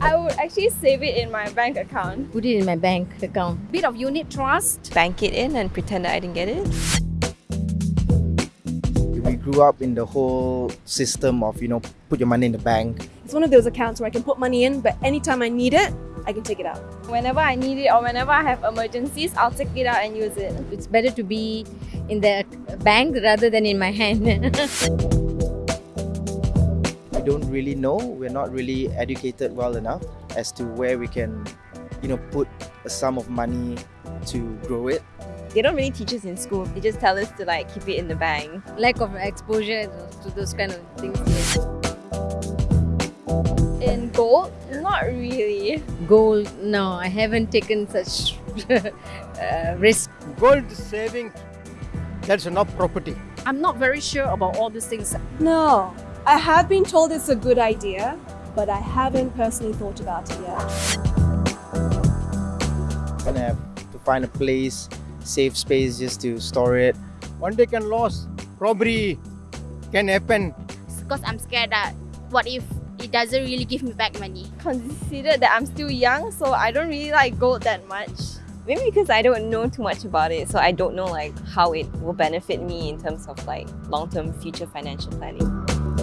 I would actually save it in my bank account. Put it in my bank account. Bit of unit trust. Bank it in and pretend that I didn't get it. We grew up in the whole system of, you know, put your money in the bank. It's one of those accounts where I can put money in, but anytime I need it, I can take it out. Whenever I need it or whenever I have emergencies, I'll take it out and use it. It's better to be in the bank rather than in my hand. We don't really know, we're not really educated well enough as to where we can, you know, put a sum of money to grow it. They don't really teach us in school. They just tell us to like keep it in the bank. Lack of exposure to those kind of things. In gold, not really. Gold, no, I haven't taken such uh, risk. Gold saving, that's not property. I'm not very sure about all these things. No, I have been told it's a good idea, but I haven't personally thought about it yet. Gonna have to find a place, safe space just to store it. One day can lose, robbery can happen. Because I'm scared that what if it doesn't really give me back money? Considered that I'm still young, so I don't really like gold that much. Maybe because I don't know too much about it, so I don't know like how it will benefit me in terms of like long-term future financial planning.